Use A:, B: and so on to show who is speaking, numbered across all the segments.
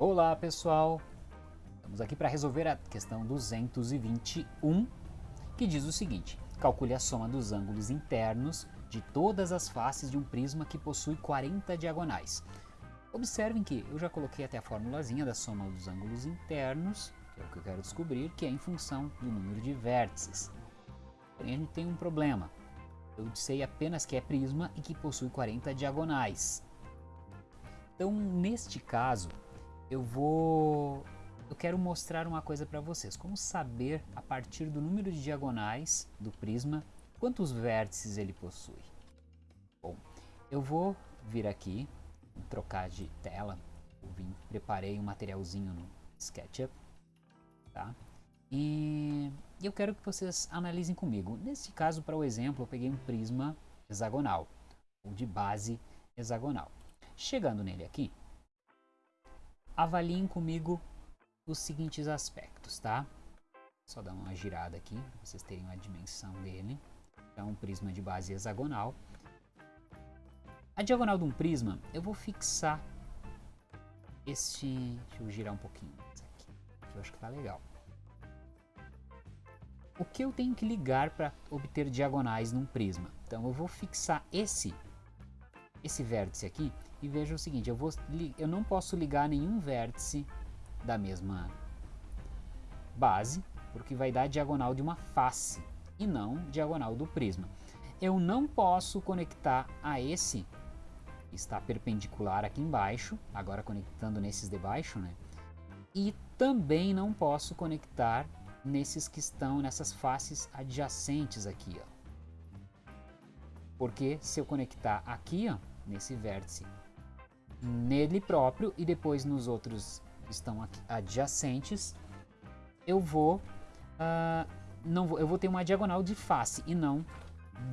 A: Olá pessoal, estamos aqui para resolver a questão 221 que diz o seguinte, calcule a soma dos ângulos internos de todas as faces de um prisma que possui 40 diagonais. Observem que eu já coloquei até a formulazinha da soma dos ângulos internos, que é o que eu quero descobrir, que é em função do número de vértices. Porém a gente tem um problema, eu sei apenas que é prisma e que possui 40 diagonais. Então neste caso, eu vou eu quero mostrar uma coisa para vocês, como saber a partir do número de diagonais do prisma quantos vértices ele possui. Bom, eu vou vir aqui, trocar de tela, vim, preparei um materialzinho no SketchUp, tá? E eu quero que vocês analisem comigo. Nesse caso, para o exemplo, eu peguei um prisma hexagonal, ou de base hexagonal. Chegando nele aqui, avaliem comigo os seguintes aspectos, tá? Só dar uma girada aqui, para vocês terem uma dimensão dele. É um prisma de base hexagonal. A diagonal de um prisma, eu vou fixar este... Deixa eu girar um pouquinho aqui, que eu acho que tá legal. O que eu tenho que ligar para obter diagonais num prisma? Então eu vou fixar esse, esse vértice aqui e veja o seguinte, eu, vou, eu não posso ligar nenhum vértice da mesma base, porque vai dar diagonal de uma face e não diagonal do prisma. Eu não posso conectar a esse, que está perpendicular aqui embaixo, agora conectando nesses de baixo, né? E também não posso conectar nesses que estão nessas faces adjacentes aqui, ó. Porque se eu conectar aqui, ó, nesse vértice, nele próprio e depois nos outros que estão adjacentes, eu vou, uh, não vou, eu vou ter uma diagonal de face e não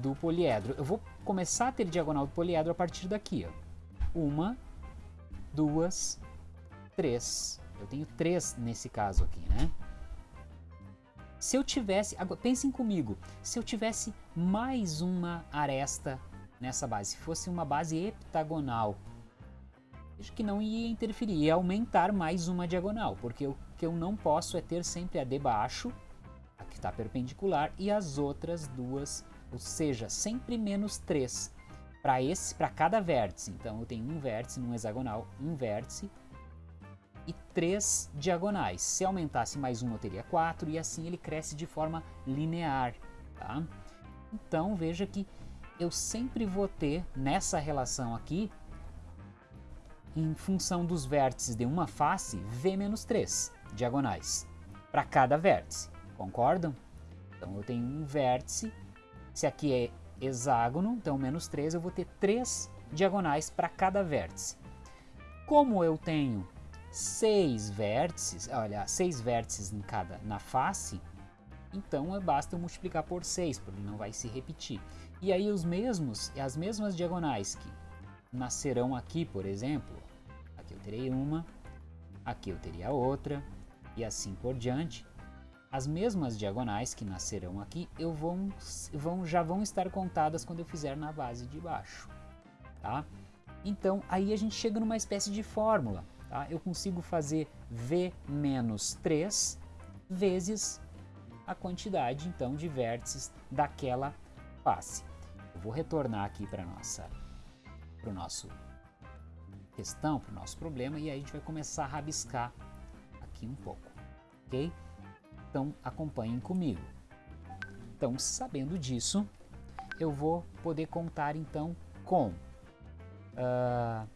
A: do poliedro. Eu vou começar a ter diagonal do poliedro a partir daqui, ó. Uma, duas, três. Eu tenho três nesse caso aqui, né? Se eu tivesse, agora, pensem comigo, se eu tivesse mais uma aresta nessa base, se fosse uma base heptagonal, acho que não ia interferir, ia aumentar mais uma diagonal, porque o que eu não posso é ter sempre a de baixo, a que está perpendicular, e as outras duas, ou seja, sempre menos 3 para esse, para cada vértice. Então eu tenho um vértice num hexagonal, um vértice e três diagonais. Se aumentasse mais um, eu teria quatro, e assim ele cresce de forma linear. Tá? Então veja que eu sempre vou ter nessa relação aqui em função dos vértices de uma face, V menos 3 diagonais para cada vértice, concordam? Então eu tenho um vértice, se aqui é hexágono, então menos 3, eu vou ter 3 diagonais para cada vértice. Como eu tenho 6 vértices, olha, 6 vértices em cada na face, então basta eu multiplicar por 6, porque não vai se repetir. E aí os mesmos, as mesmas diagonais que nascerão aqui, por exemplo, aqui eu terei uma, aqui eu teria outra, e assim por diante. As mesmas diagonais que nascerão aqui eu vão, vão, já vão estar contadas quando eu fizer na base de baixo. Tá? Então aí a gente chega numa espécie de fórmula. Tá? Eu consigo fazer V menos 3 vezes a quantidade então de vértices daquela face. Eu vou retornar aqui para nossa para o nosso questão, para o nosso problema, e aí a gente vai começar a rabiscar aqui um pouco, ok? Então acompanhem comigo. Então, sabendo disso, eu vou poder contar então com... Uh,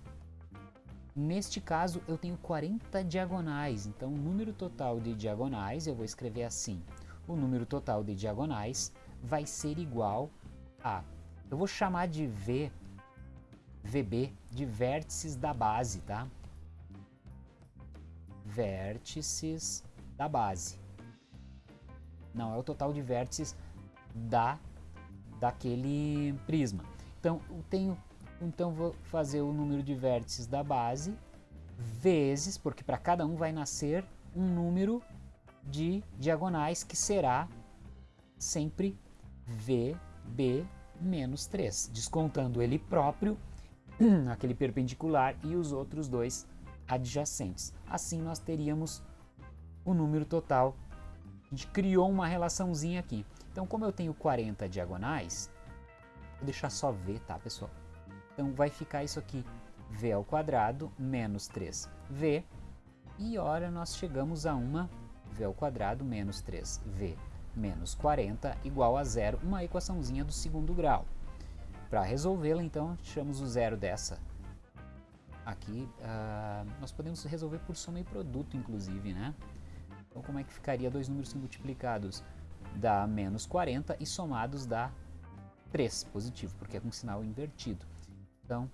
A: neste caso, eu tenho 40 diagonais, então o número total de diagonais, eu vou escrever assim, o número total de diagonais vai ser igual a... Eu vou chamar de V VB de vértices da base, tá? Vértices da base. Não, é o total de vértices da daquele prisma. Então, eu tenho, então vou fazer o número de vértices da base vezes, porque para cada um vai nascer um número de diagonais que será sempre VB menos 3, descontando ele próprio aquele perpendicular e os outros dois adjacentes. Assim nós teríamos o número total. A gente criou uma relaçãozinha aqui. Então, como eu tenho 40 diagonais, vou deixar só V, tá, pessoal? Então, vai ficar isso aqui, V ao quadrado menos 3V. E, ora, nós chegamos a uma V ao quadrado menos 3V menos 40 igual a zero, uma equaçãozinha do segundo grau. Para resolvê-la, então, tiramos o zero dessa. Aqui, uh, nós podemos resolver por soma e produto, inclusive, né? Então, como é que ficaria dois números multiplicados? Dá menos 40 e somados dá 3, positivo, porque é com sinal invertido. Então,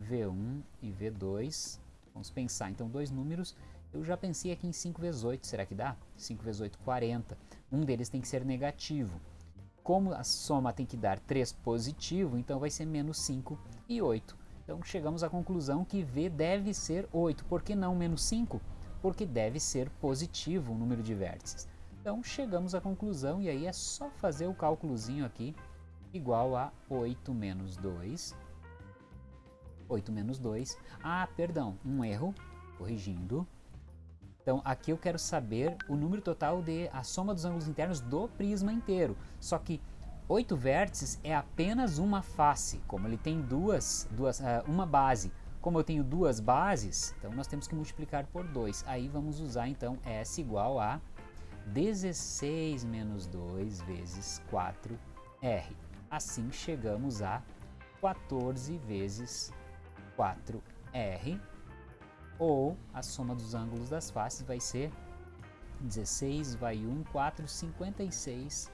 A: V1 e V2, vamos pensar, então, dois números, eu já pensei aqui em 5 vezes 8, será que dá? 5 vezes 8, 40. Um deles tem que ser negativo. Como a soma tem que dar 3 positivo, então vai ser menos 5 e 8. Então chegamos à conclusão que V deve ser 8. Por que não menos 5? Porque deve ser positivo o número de vértices. Então chegamos à conclusão e aí é só fazer o cálculozinho aqui igual a 8 menos 2. 8 menos 2. Ah, perdão, um erro, corrigindo. Então aqui eu quero saber o número total de a soma dos ângulos internos do prisma inteiro. Só que oito vértices é apenas uma face, como ele tem duas, duas uh, uma base. Como eu tenho duas bases, então nós temos que multiplicar por 2. Aí vamos usar então S igual a 16 menos 2 vezes 4R. Assim chegamos a 14 vezes 4R ou a soma dos ângulos das faces vai ser 16 vai 1, 4, 56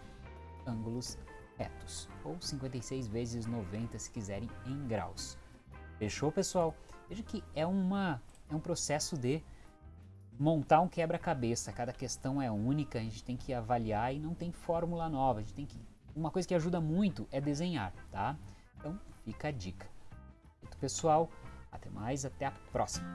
A: ângulos retos, ou 56 vezes 90 se quiserem em graus. Fechou, pessoal? Veja que é, uma, é um processo de montar um quebra-cabeça, cada questão é única, a gente tem que avaliar e não tem fórmula nova, a gente tem que... Uma coisa que ajuda muito é desenhar, tá? Então, fica a dica. Pessoal, até mais, até a próxima!